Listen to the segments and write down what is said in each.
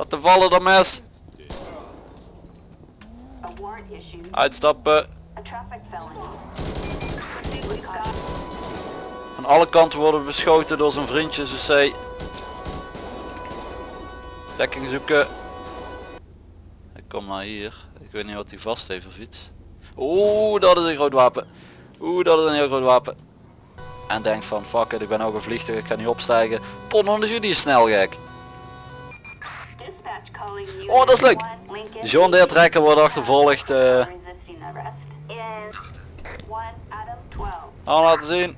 Laten vallen dat mes. Uitstappen. Aan alle kanten worden we beschoten door zijn vriendjes dus zij. Dekking zoeken. Ik kom naar hier. Ik weet niet wat hij vast heeft of iets. Oeh, dat is een groot wapen. Oeh, dat is een heel groot wapen. En denk van fuck it, ik ben ook een vliegtuig, ik ga niet opstijgen. Pon is jullie snel gek. Oh, dat is leuk. John Deere trekker wordt achtervolgd. eh Adam 12. al laten zien.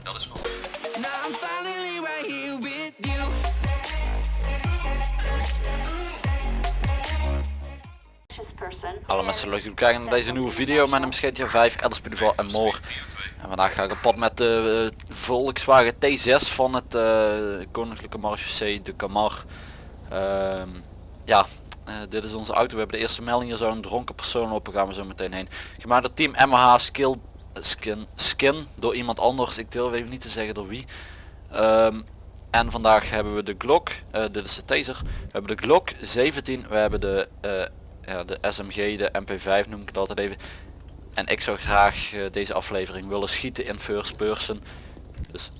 Hallo mensen, leuk dat jullie kijken naar deze nieuwe video. Mijn naam is GTA 5, Elderspinval en more. En vandaag ga ik op pad met de eh, Volkswagen T6 van het eh, Koninklijke Marechaussee de Camar. Ehm, ja, eh, dit is onze auto. We hebben de eerste melding. Hier zou een dronken persoon lopen. Gaan we zo meteen heen. Gemaakt door team MH Skill Skin, Skin door iemand anders. Ik durf even niet te zeggen door wie. Ehm, en vandaag hebben we de Glock. eh, dit is de taser. We hebben de Glock 17. We hebben de, eh, ja, de SMG, de MP5 noem ik het altijd even. En ik zou graag eh, deze aflevering willen schieten in first person. Dus...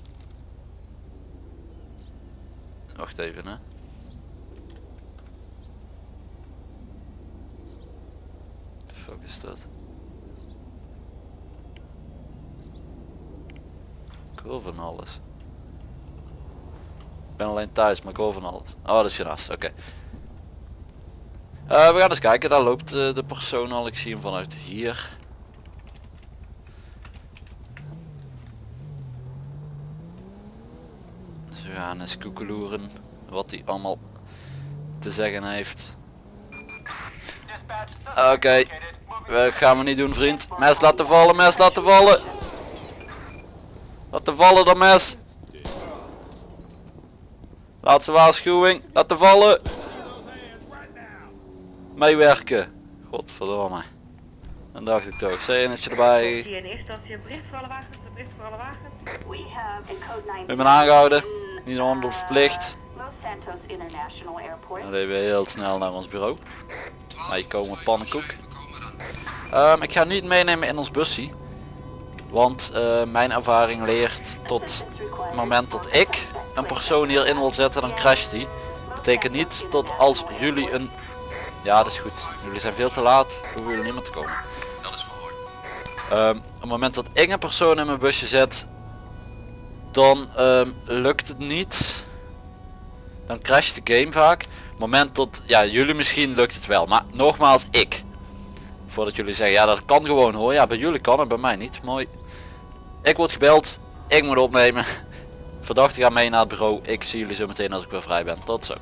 Wacht even hè. De fuck is dat? Ik van alles. Ik ben alleen thuis, maar ik van alles. Oh, dat is oké. Eh, we gaan eens kijken, daar loopt eh, de persoon al. Ik zie hem vanuit hier. Dus we gaan eens koekeloeren wat hij allemaal te zeggen heeft. Oké, we gaan we niet doen vriend. Mes laten vallen, mes laten vallen. Laten vallen dat mes. Laatste waarschuwing, laten vallen. Meewerken. Godverdomme. Dan dacht ik toch, CN'tje erbij. Die in eerste instantie een bericht voor alle wagens, een bericht voor alle wagens. We have in code 9. Ik ben aangehouden. Niet onder verplicht. Airport. Dan even heel snel naar ons bureau. Hier komen pannenkoek. Ehm, ik ga niet meenemen in ons busje. Want eh, mijn ervaring leert tot het moment dat ik een persoon hierin wil zetten, dan crasht die. Betekent niet dat als jullie een... Ja, dat is goed. Jullie zijn veel te laat. Hoeven jullie niet meer te komen. Dat is verhoord. Ehm, op het moment dat ik een persoon in mijn busje zet, dan ehm, lukt het niet. Dan crasht de game vaak. Op het moment dat, ja jullie misschien lukt het wel, maar nogmaals ik. Voordat jullie zeggen, ja dat kan gewoon hoor. Ja bij jullie kan het, bij mij niet. Mooi. Ik word gebeld, ik moet opnemen. Verdachte gaan mee naar het bureau. Ik zie jullie zo meteen als ik weer vrij ben. Tot zo.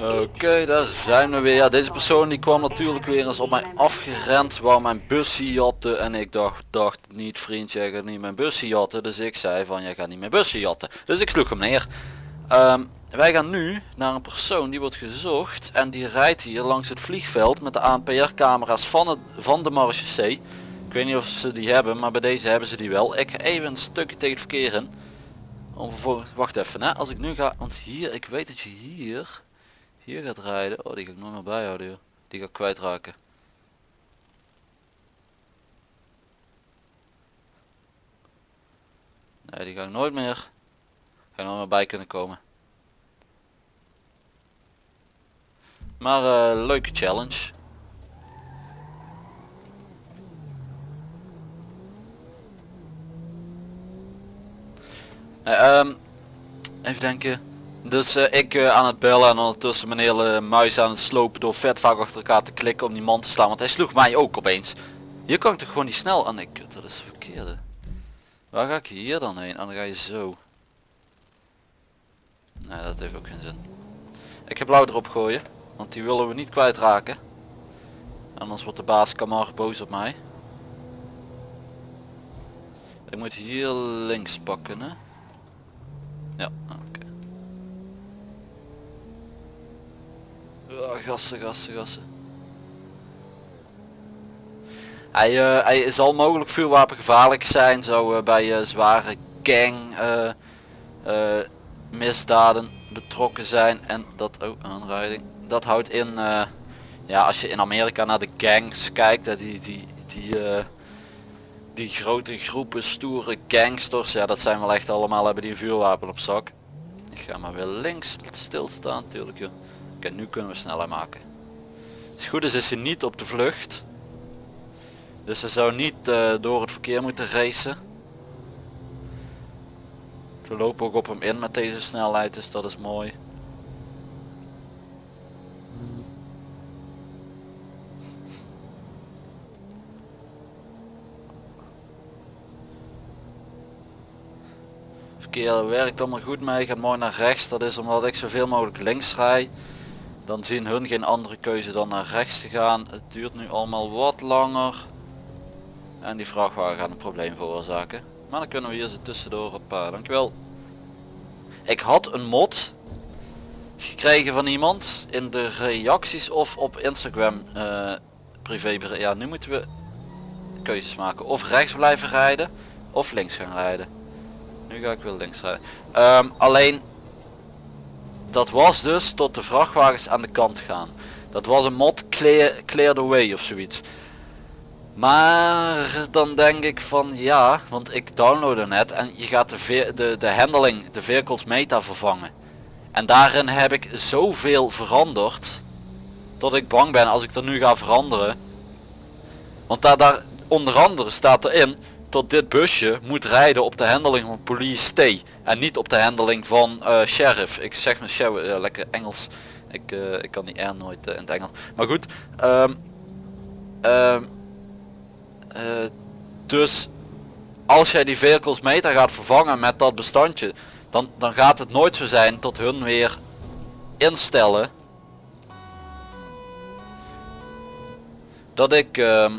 Oké, daar zijn we weer. Ja, deze persoon die kwam natuurlijk weer eens op mij afgerend, wou mijn busje jatten en ik dacht, dacht niet vriendje, jij gaat niet mijn busje jatten. Dus ik zei van, jij gaat niet mijn busje jatten. Dus ik sloeg hem neer. Wij gaan nu naar een persoon die wordt gezocht en die rijdt hier langs het vliegveld met de ANPR camera's van, het, van de Marechaussee. Ik weet niet of ze die hebben, maar bij deze hebben ze die wel. Ik ga even een stukje tegen het verkeer in. Om vervolgens, wacht even hè, als ik nu ga, want hier, ik weet dat je hier hier gaat rijden. Oh, die ga ik nooit meer bijhouden joh. Die ga ik kwijtraken. Nee, die ga ik nooit meer. Ga ik nooit meer bij kunnen komen. Maar eh, leuke challenge. Nee, ehm, even denken. Dus eh, ik eh, aan het bellen en ondertussen mijn hele muis aan het slopen door vet vaak achter elkaar te klikken om die man te slaan. Want hij sloeg mij ook opeens. Hier kan ik toch gewoon niet snel aan. Nee, kut, dat is de verkeerde. Waar ga ik hier dan heen? En dan ga je zo. Nee, dat heeft ook geen zin. Ik heb blauw erop gooien. Want die willen we niet kwijtraken. Anders wordt de baas Kamar boos op mij. Ik moet hier links pakken hè. Ja, oké. Ja, gassen, gassen, gassen. Hij, eh, hij zal mogelijk vuurwapengevaarlijk zijn, zo eh, bij eh, zware gang misdaden betrokken zijn en dat ook aanrijding. Dat houdt in, eh, ja als je in Amerika naar de gangs kijkt, hè, die, die, die, eh, die grote groepen stoere gangsters, ja dat zijn wel echt allemaal hebben die vuurwapen op zak. Ik ga maar weer links stilstaan natuurlijk. joh. Oké, nu kunnen we sneller maken. Het goed is, is ze niet op de vlucht. Dus ze zou niet eh, door het verkeer moeten racen. We lopen ook op hem in met deze snelheid, dus dat is mooi. Werkt allemaal goed mee, gaat mooi naar rechts. Dat is omdat ik zoveel mogelijk links rij. Dan zien hun geen andere keuze dan naar rechts te gaan. Het duurt nu allemaal wat langer. En die vrachtwagen gaat een probleem veroorzaken. Maar dan kunnen we hier zo tussendoor op. Uh, dankjewel. Ik had een mod gekregen van iemand in de reacties of op Instagram uh, privé. Ja, nu moeten we keuzes maken. Of rechts blijven rijden of links gaan rijden. Nu ga ik wel links rijden. Ehm, alleen dat was dus tot de vrachtwagens aan de kant gaan. Dat was een mod clear, clear the way of zoiets. Maar dan denk ik van ja, want ik downloadde net en je gaat de, de, de handling, de vehicles meta vervangen. En daarin heb ik zoveel veranderd. Dat ik bang ben als ik er nu ga veranderen. Want daar, daar onder andere staat erin tot dit busje moet rijden op de handling van police stay. En niet op de handling van eh, sheriff. Ik zeg maar sheriff, ja, lekker Engels. Ik, eh, ik kan die R nooit eh, in het Engels. Maar goed. ehm, ehm, eh, dus als jij die vehicles meta gaat vervangen met dat bestandje. Dan, dan gaat het nooit zo zijn tot hun weer instellen. Dat ik ehm,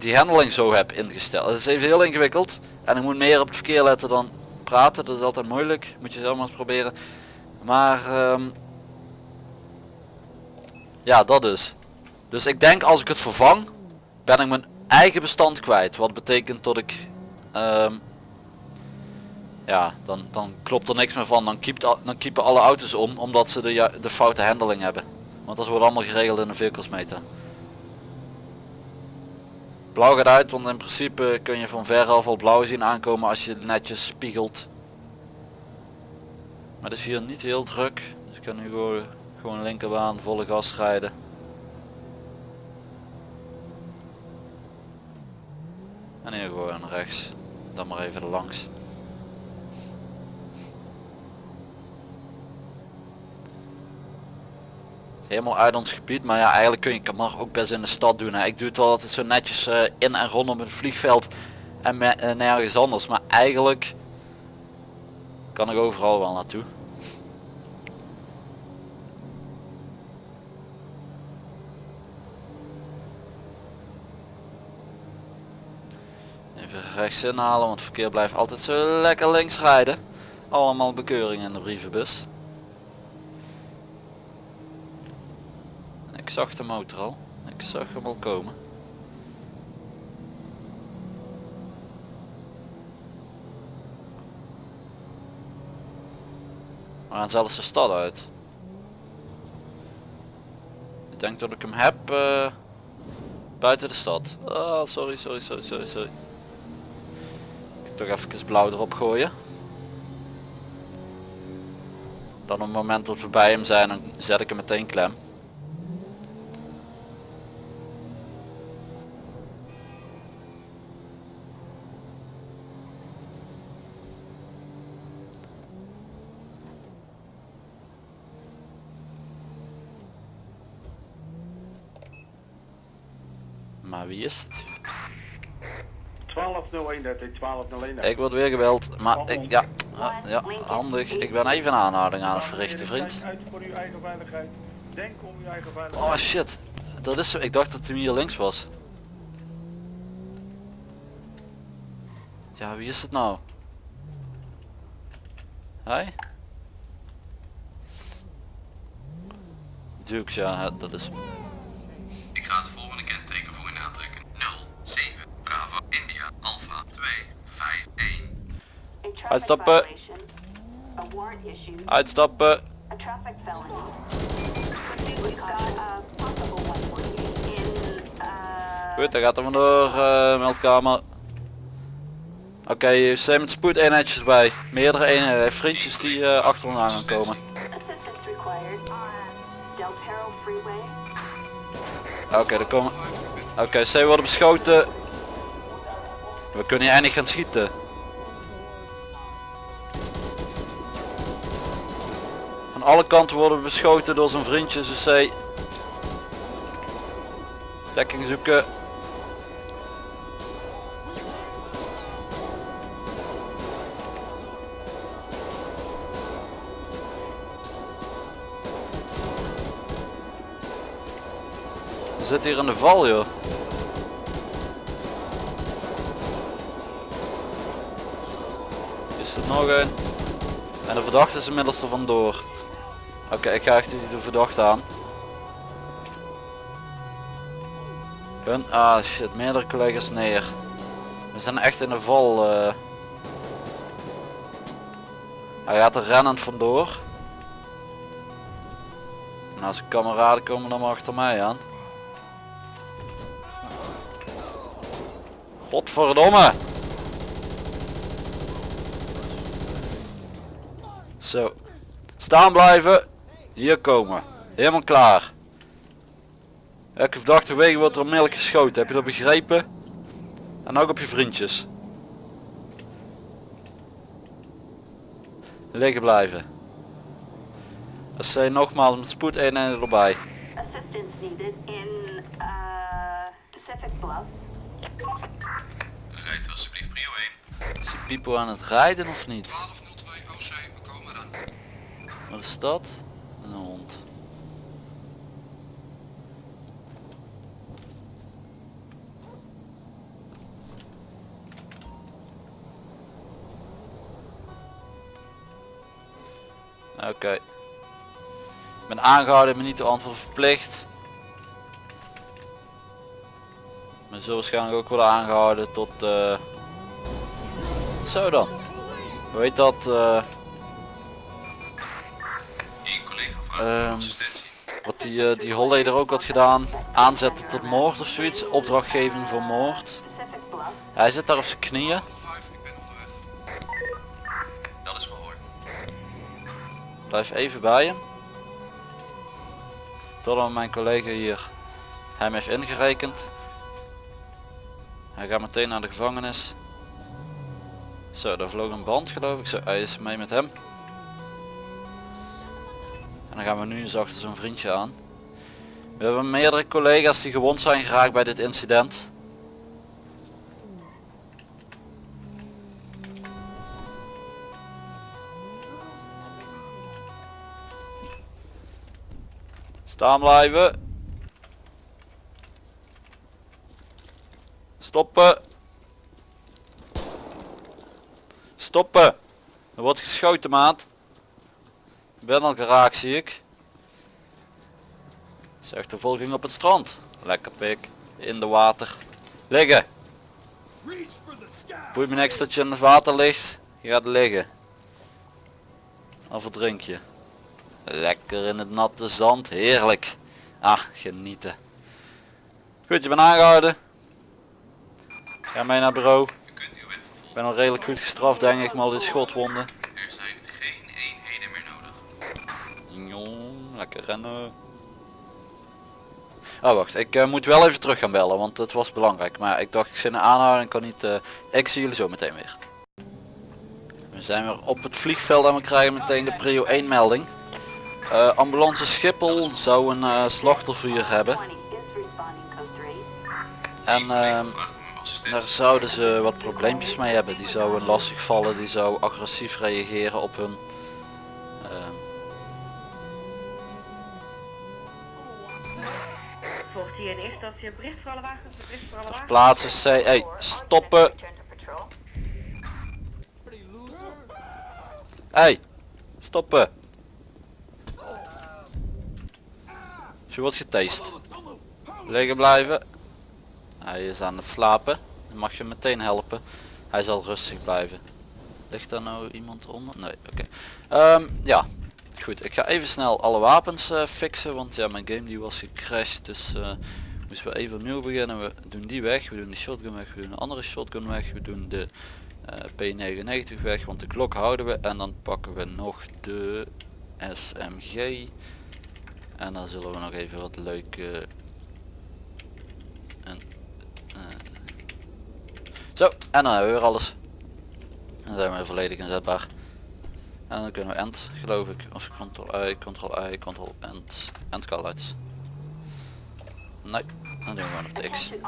die handling zo heb ingesteld. Dat is even heel ingewikkeld. En ik moet meer op het verkeer letten dan praten. Dat is altijd moeilijk. Moet je zelf maar eens proberen. Maar ehm, ja, dat is. Dus ik denk als ik het vervang, ben ik mijn eigen bestand kwijt. Wat betekent dat ik ehm, ja, dan, dan klopt er niks meer van. Dan, keept, dan keepen alle auto's om omdat ze de, de foute handling hebben. Want dat wordt allemaal geregeld in de vehicles meta. Blauw gaat uit, want in principe kun je van veraf al blauw zien aankomen als je netjes spiegelt. Maar het is hier niet heel druk. Dus ik kan nu gewoon, gewoon linkerbaan volle gas rijden. En hier gewoon rechts. Dan maar even langs. Helemaal uit ons gebied, maar ja eigenlijk kun je Kamar ook best in de stad doen. Hè. Ik doe het wel altijd zo netjes eh, in en rondom het vliegveld en me- eh, nergens anders. Maar eigenlijk kan ik overal wel naartoe. Even rechts inhalen, want het verkeer blijft altijd zo lekker links rijden. Allemaal bekeuringen in de brievenbus. Ik zag de motor al. Ik zag hem al komen. We gaan zelfs de stad uit. Ik denk dat ik hem heb eh, buiten de stad. Oh, sorry, sorry, sorry, sorry, sorry. Ik toch even blauw erop gooien. Dan op het moment dat we bij hem zijn, dan zet ik hem meteen klem. Maar wie is het? 1201 dat is 1201. Ik word weer gebeld, maar ik, ja, ja, handig. Ik ben even een aanhouding aan het verrichten, vriend. Uw eigen veiligheid. Oh shit, dat is zo. Ik dacht dat hij hier links was. Ja, wie is het nou? Hij? Dukes, ja, dat is... Ik ga het volgende kenteken voor u aantrekken. 07 Bravo India Alpha 2 5 1 A traffic Uitstappen. violation. A warrant issued. Uitstappen. A traffic felony. Pursuit got a possible 148 in, uh, Goed, daar gaat er vandoor, eh meldkamer. Oké, je zijn met spoed eenheidjes bij. Meerdere eenheden, heeft vriendjes die eh, achter ons aan gaan komen. Oké, er komen... Oké, zij worden beschoten. We kunnen hier eindelijk gaan schieten. Van alle kanten worden we beschoten door zijn vriendjes, dus zij... Dekking zoeken. We zitten hier in de val joh. Is er nog een? En de verdachte is inmiddels er vandoor. Oké, ik ga achter de verdachte aan. Hun, ah shit, meerdere collega's neer. We zijn echt in de val. eh. Hij gaat er rennend vandoor. Nou, zijn kameraden komen dan maar achter mij aan. Godverdomme! Zo. Staan blijven. Hier komen. Helemaal klaar. Elke verdachte wegen wordt er onmiddellijk geschoten. Heb je dat begrepen? En ook op je vriendjes. Liggen blijven. Dat zijn nogmaals met spoed eenheden erbij. Assistance needed in, uh, Pacific Bluff. Rijdt alsjeblieft prio 1. Is die Pipo aan het rijden of niet? 1202 OC, we komen dan. Wat is dat? Een hond. Oké. Ik ben aangehouden, maar niet de antwoord verplicht. Ben zo waarschijnlijk ook worden aangehouden tot... eh Zo dan. Heet dat? eh Ehm. Wat die, eh, die Holleder ook had gedaan. Aanzetten tot moord of zoiets. Opdrachtgeving voor moord. Hij zit daar op zijn knieën. 5, ik ben onderweg. Dat is verhoord. Blijf even bij hem. Totdat mijn collega hier hem heeft ingerekend. Hij gaat meteen naar de gevangenis. Zo, daar vloog een band geloof ik. Zo, hij is mee met hem. En dan gaan we nu eens achter zo'n vriendje aan. We hebben meerdere collega's die gewond zijn geraakt bij dit incident. Staan blijven. Stoppen. Stoppen. Er wordt geschoten maat. Ben al geraakt zie ik. Zeg de volging op het strand. Lekker pik. In de water. Liggen. Boeit me niks dat je in het water ligt. Je gaat liggen. Of verdrink je. Lekker in het natte zand. Heerlijk. Ah, genieten. Goed, je bent aangehouden. Ga mee naar bureau. Ik ben al redelijk goed gestraft denk ik, maar al die schotwonden. Lekker rennen. Oh wacht, ik eh, moet wel even terug gaan bellen, want het was belangrijk. Maar ik dacht ik zit een aanhouden en kan niet... eh, ik zie jullie zo meteen weer. We zijn weer op het vliegveld en we krijgen meteen de prio 1 melding. Eh, ambulance Schiphol zou een slachtoffer hebben. 20 is responding code 3. En ehm, daar zouden ze wat probleempjes mee hebben. Die zouden lastig vallen, die zou agressief reageren op hun... hier een bericht plaatsen C. Hey, stoppen! Hey, stoppen. Je wordt getast. Liggen blijven. Hij is aan het slapen. Mag je meteen helpen. Hij zal rustig blijven. Ligt daar nou iemand onder? Nee, oké. Ehm, ja. Goed, ik ga even snel alle wapens eh, fixen, want ja, mijn game die was gecrashed, dus eh moesten we even opnieuw beginnen. We doen die weg, we doen de shotgun weg, we doen een andere shotgun weg, we doen de eh, P99 weg, want de klok houden we. En dan pakken we nog de SMG en dan zullen we nog even wat leuke en, zo en dan hebben we weer alles. Dan zijn we volledig inzetbaar en dan kunnen we end geloof ik of ctrl i ctrl i ctrl end end callouts nee dan doen we gewoon op de x issued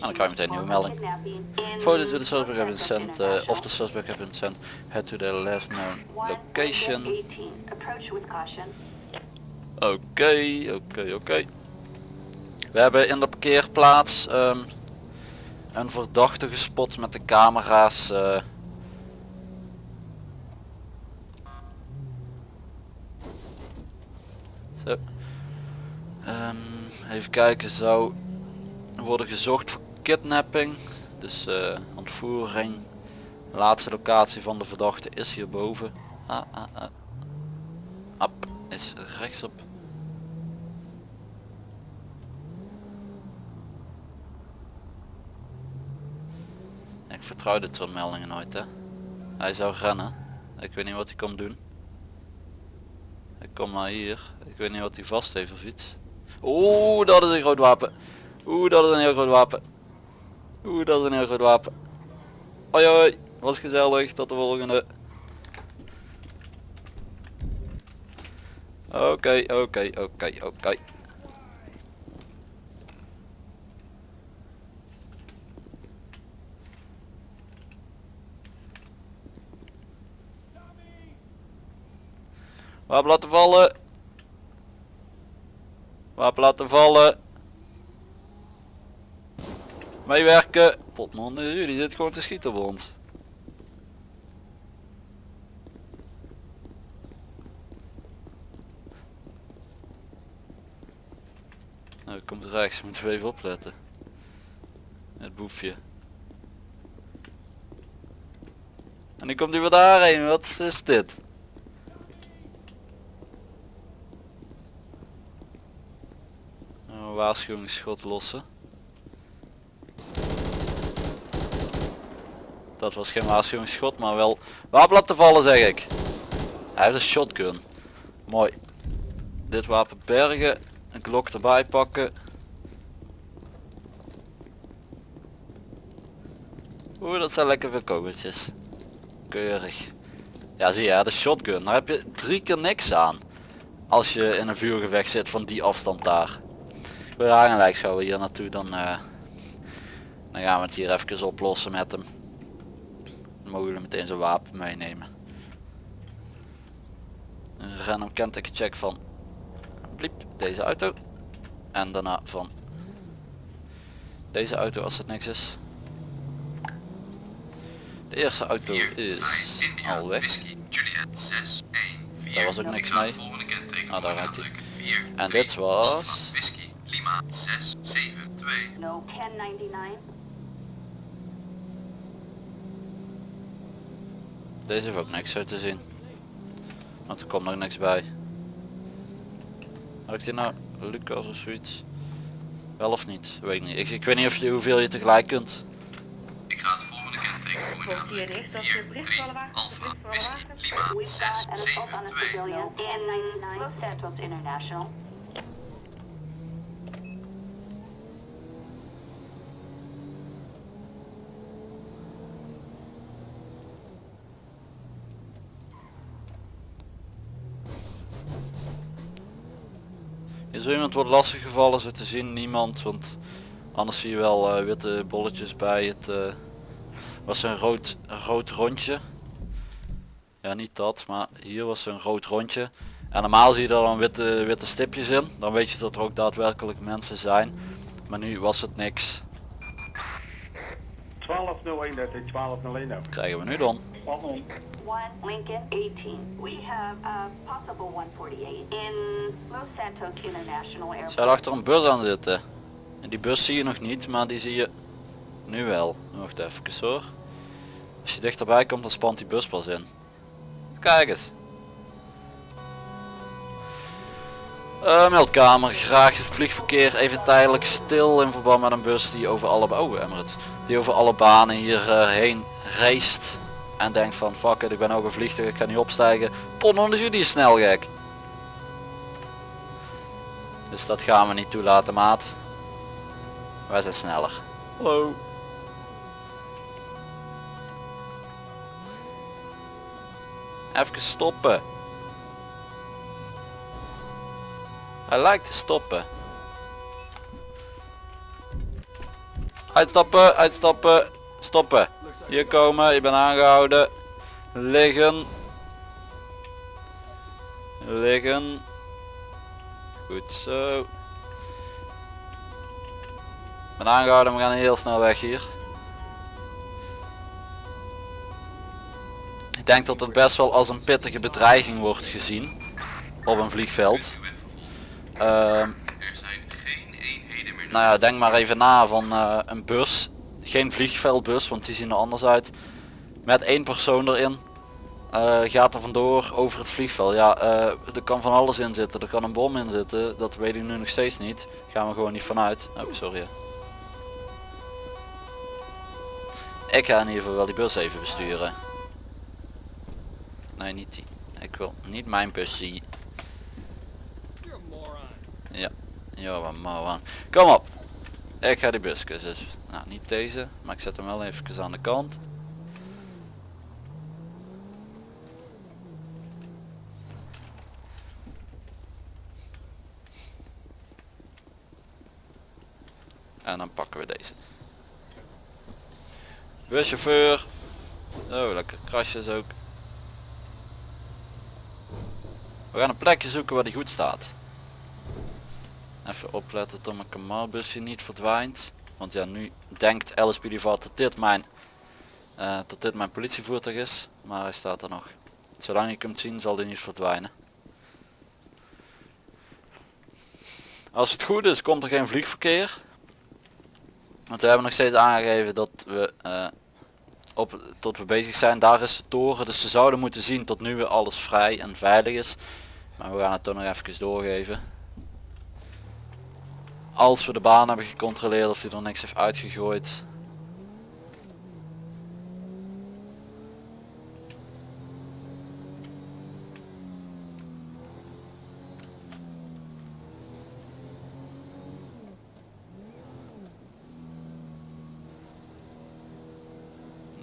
dan krijg je meteen een nieuwe melding. for to the suspect have been sent, uh, of the suspect have been sent, head to their last known location. Lincoln 18. Approach with caution. Oké, oké, oké. We hebben in de parkeerplaats ehm, een verdachte gespot met de camera's. eh. Ehm, even kijken, zou worden gezocht voor kidnapping. Dus eh, ontvoering. Laatste locatie van de verdachte is hierboven. Ah, ah, ah. Ap is rechtsop. Ik vertrouw dit soort meldingen nooit hè. Hij zou rennen. Ik weet niet wat hij komt doen. Kom naar hier. Ik weet niet wat hij vast heeft of iets. Oeh, dat is een groot wapen. Oeh, dat is een heel groot wapen. Oeh, dat is een heel groot wapen. Hoi, was gezellig. Tot de volgende. Oké, oké, oké, oké. Wapen laten vallen. Wapen laten vallen. Meewerken. Potman, jullie zit gewoon te schieten op ons. Nou, komt rechts, moeten we even opletten. Het boefje. En nu komt hij weer daarheen, wat is dit? Een waarschuwingsschot lossen. Dat was geen waarschuwingsschot, maar wel wapen laten vallen zeg ik. Hij heeft een shotgun. Mooi. Dit wapen bergen. Een klok erbij pakken. Oeh, dat zijn lekker veel kogeltjes. Keurig. Ja zie je, de shotgun. Daar heb je drie keer niks aan. Als je in een vuurgevecht zit van die afstand daar. Eigenlijk gaan we hier naartoe dan, eh, dan gaan we het hier even oplossen met hem. Dan mogen we meteen zijn wapen meenemen. Een random kenteken check van bliep deze auto. En daarna van deze auto als het niks is. De eerste auto 4, is 5, India, al weg. Whisky, Juliet, 6, 1, 4. Daar was ook Ik niks mee. Ah, daar rijdt hij. aantrekken. 4, En 3, dit was- Alpha, Whisky, Lima, 6, 7, 2. No 1099. Deze heeft ook niks uit te zien. Want er komt nog niks bij. Had ik die nou Lucas of zoiets? Wel of niet? Weet ik niet. Ik, ik weet niet of je hoeveel je tegelijk kunt. Ik ga het volgende kenteken voor in aantrekken. eerste 4, instantie 3, berichtvallenwagen, Alpha. Whisky, Lima, We've 6, got an assault 7, on a 2. Er iemand wat lastig gevallen zo te zien? Niemand, want anders zie je wel eh, witte bolletjes bij het. eh, was een rood, rood rondje. Ja, niet dat, maar hier was een rood rondje. En normaal zie je er dan witte, witte stipjes in. Dan weet je dat er ook daadwerkelijk mensen zijn. Maar nu was het niks. 1201 1201 Krijgen we nu dan? One er achter een bus aan zitten. En die bus zie je nog niet, maar die zie je nu wel. Wacht even hoor. Als je dichterbij komt dan spant die bus pas in. Kijk eens. Eh, meldkamer, graag het vliegverkeer even tijdelijk stil in verband met een bus die over alle, oh, Emirates, die banen hierheen eh, uh, reist en denkt van fuck it, ik ben ook een vliegtuig, ik ga niet opstijgen. Pon onder jullie is snel gek. Dus dat gaan we niet toelaten maat. Wij zijn sneller. Hallo. Even stoppen. Hij lijkt te stoppen. Uitstappen, uitstappen, stoppen. Hier komen, je bent aangehouden. Liggen. Liggen. Goed zo. Ben aangehouden, we gaan heel snel weg hier. Ik denk dat het best wel als een pittige bedreiging wordt gezien. Op een vliegveld. Zijn geen eenheden meer nou ja, denk maar even na van eh, een bus. Geen vliegveldbus, want die zien er anders uit. Met één persoon erin. Eh, gaat er vandoor over het vliegveld. Ja, eh, er kan van alles in zitten. Er kan een bom in zitten. Dat weet ik nu nog steeds niet. Gaan we gewoon niet vanuit. Oh, sorry. Ik ga in ieder geval wel die bus even besturen. Nee, niet die. Ik wil niet mijn bus zien. Ja, ja, wat moron. Kom op. Ik ga die buskus dus. Nou, niet deze, maar ik zet hem wel even aan de kant. En dan pakken we deze. Buschauffeur. Oh, lekker krasjes ook. We gaan een plekje zoeken waar die goed staat. Even opletten dat mijn kamalbusje niet verdwijnt. Want ja, nu denkt LSPD dat dit mijn eh, dat dit mijn politievoertuig is. Maar hij staat er nog. Zolang ik hem zien zal hij niet verdwijnen. Als het goed is komt er geen vliegverkeer. Want we hebben nog steeds aangegeven dat we eh, op, tot we bezig zijn. Daar is de toren. Dus ze zouden moeten zien tot nu weer alles vrij en veilig is. Maar we gaan het toch nog even doorgeven. Als we de baan hebben gecontroleerd of hij er niks heeft uitgegooid.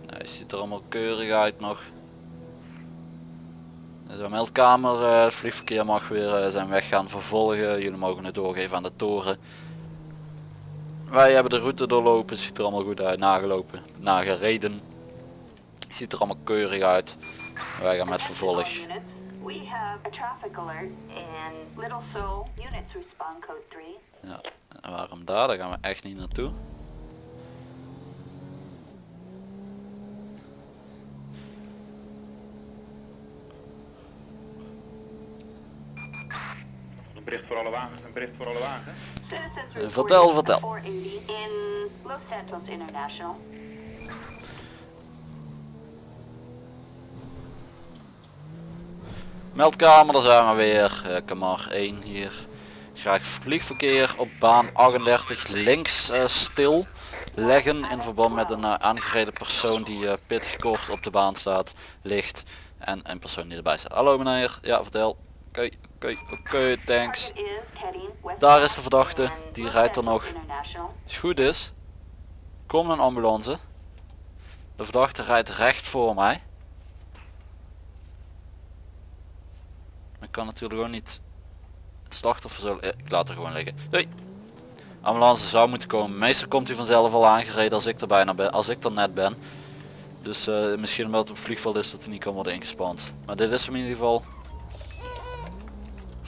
Nee, ziet er allemaal keurig uit nog. De meldkamer, eh, het vliegverkeer mag weer eh, zijn weg gaan vervolgen. Jullie mogen het doorgeven aan de toren. Wij hebben de route doorlopen, ziet er allemaal goed uit. Nagelopen, nagereden. Ziet er allemaal keurig uit. Wij gaan met vervolg. Units, We have a traffic alert in Little Seoul. Units respond code 3. Ja, waarom daar? Daar gaan we echt niet naartoe. Een bericht voor alle wagens, een bericht voor alle wagens. Eh, vertel, vertel. 480 in Los Santos International. Meldkamer, daar zijn we weer. Uh, Kamar 1 hier. Graag vliegverkeer op baan 38 links eh, stil leggen in verband met een eh, aangereden persoon die pittig kort op de baan staat, ligt en een persoon die erbij staat. Hallo meneer, ja vertel. Oké, oké, oké, thanks. Daar is de verdachte, die rijdt er nog. Als het goed is, komt een ambulance. De verdachte rijdt recht voor mij. Ik kan natuurlijk gewoon niet het slachtoffer zo... eh, Ik laat er gewoon liggen. Doei. Ambulance zou moeten komen. Meestal komt hij vanzelf al aangereden als ik er bijna ben, als ik er net ben. Dus eh, misschien omdat het op vliegveld is dat hij niet kan worden ingespand. Maar dit is hem in ieder geval.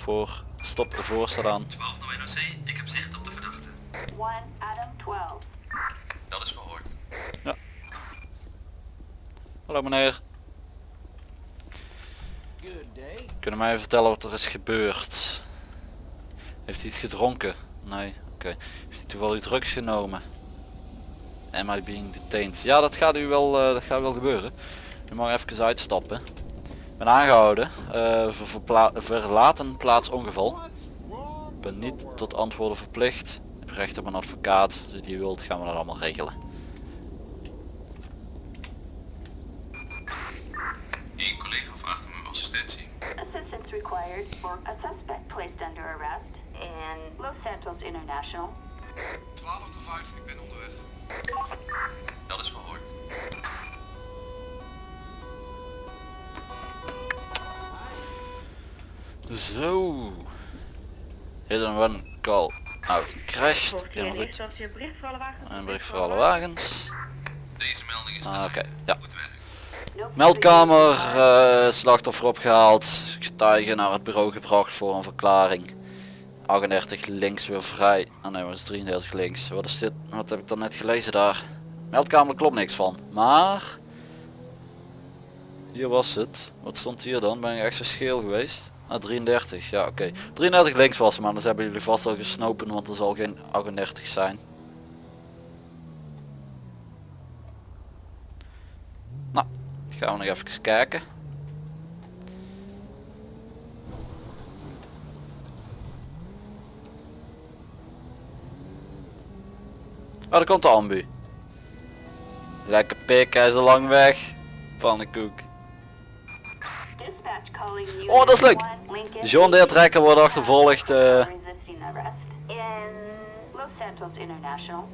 Voor stop voor staat aan. 12 naar NOC, ik heb zicht op de verdachte. 1 Adam 12. Dat is verhoord. Hallo meneer. Kunnen mij even vertellen wat er is gebeurd? Heeft hij iets gedronken? Nee, oké. Heeft hij toevallig drugs genomen? Am I being detained? Ja, dat gaat u wel, eh, dat gaat wel gebeuren. U mag even uitstappen. Ik ben aangehouden. eh, voor verlaten plaats ongeval. ben niet tot antwoorden verplicht. Ik heb recht op een advocaat. Als je die wilt gaan we dat allemaal regelen. Eén collega vraagt om uw assistentie. Assistance required for a suspect placed under arrest in Los Santos International. 1205, ik ben onderweg. Zo. Hit and run call out crashed. In een bericht voor alle wagens. Een bericht voor alle wagens. Deze melding is Ah, Oké, ja. Goed werk. No Meldkamer, eh, slachtoffer opgehaald, getuige naar het bureau gebracht voor een verklaring. 38 links weer vrij. Ah nee, wat is 33 links. Wat is dit? Wat heb ik dan net gelezen daar? Meldkamer klopt niks van. Maar hier was het. Wat stond hier dan? Ben ik echt zo scheel geweest? Ah 33, ja oké. 33 links was maar dan hebben jullie vast al gesnopen, want er zal geen 38 zijn. Nou, gaan we nog even kijken. Oh, daar komt de ambu. Lekker pik, hij is al lang weg. Pannenkoek. Dispatch calling you. Oh, dat is leuk. John Deere trekker wordt achtervolgd. International.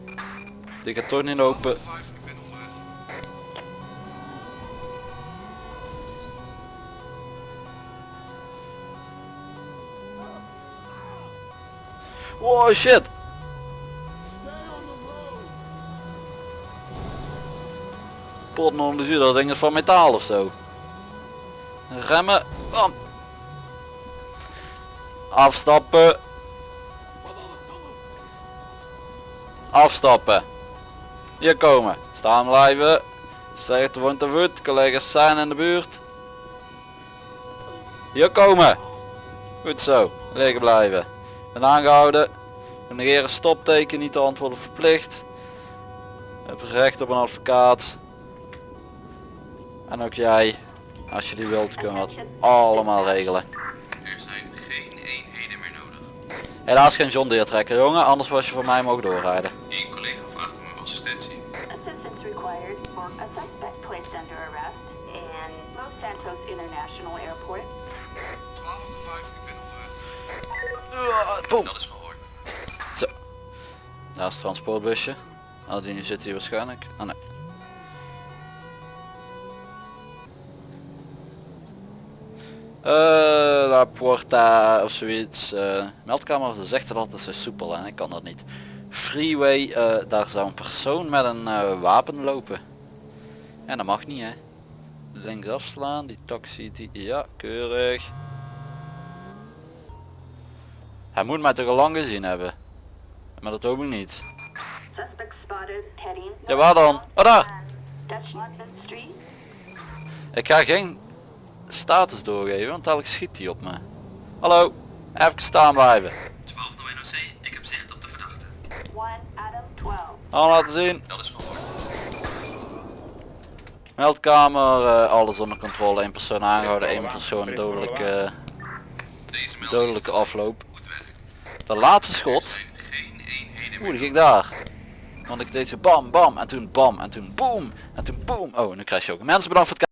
die gaat toch niet open. 1205, ik ben onderweg. Wow shit. Pot onder de zuur, dat ding is van metaal of zo. Remmen. Afstappen. Afstappen. Hier komen. Staan blijven. Zeg het woont te voet. Collega's zijn in de buurt. Hier komen. Goed zo. Liggen blijven. Ben aangehouden. Negeren stopteken, niet te antwoorden verplicht. Heb recht op een advocaat. En ook jij. Als je die wilt kunnen we allemaal regelen. Helaas geen John Deere trekker jongen, anders was je voor mij mogen doorrijden. Eén collega vraagt om uw assistentie. Assistance required for a suspect placed under arrest in Los Santos International Airport. 1205, ik ben onderweg. Boom. Dat is verhoord. Zo. Daar is het transportbusje. Oh, die zit hier waarschijnlijk. Oh nee. Eh, La Porta of zoiets. eh meldkamer ze zegt dat altijd zo soepel en ik kan dat niet. Freeway, eh, daar zou een persoon met een wapen lopen. En dat mag niet hè. Links afslaan, die taxi, die, ja, keurig. Hij moet mij toch al lang gezien hebben. Maar dat hoop ik niet. Ja, waar dan? Oh daar! Ik ga geen status doorgeven, want dadelijk schiet hij op me. Hallo, even staan blijven. 12 NOC, ik heb zicht op de verdachte. 1 Adam 12. Al laten zien. Dat is verhoord. Meldkamer, eh, alles onder controle. één persoon aangehouden, één persoon dodelijke, is dodelijke afloop. De laatste schot, zijn geen eenheden oeh die ging daar. Want ik deed zo bam bam en toen bam en toen boom en toen boom. Oh, nu krijg je ook. Mensen bedankt voor het kijken.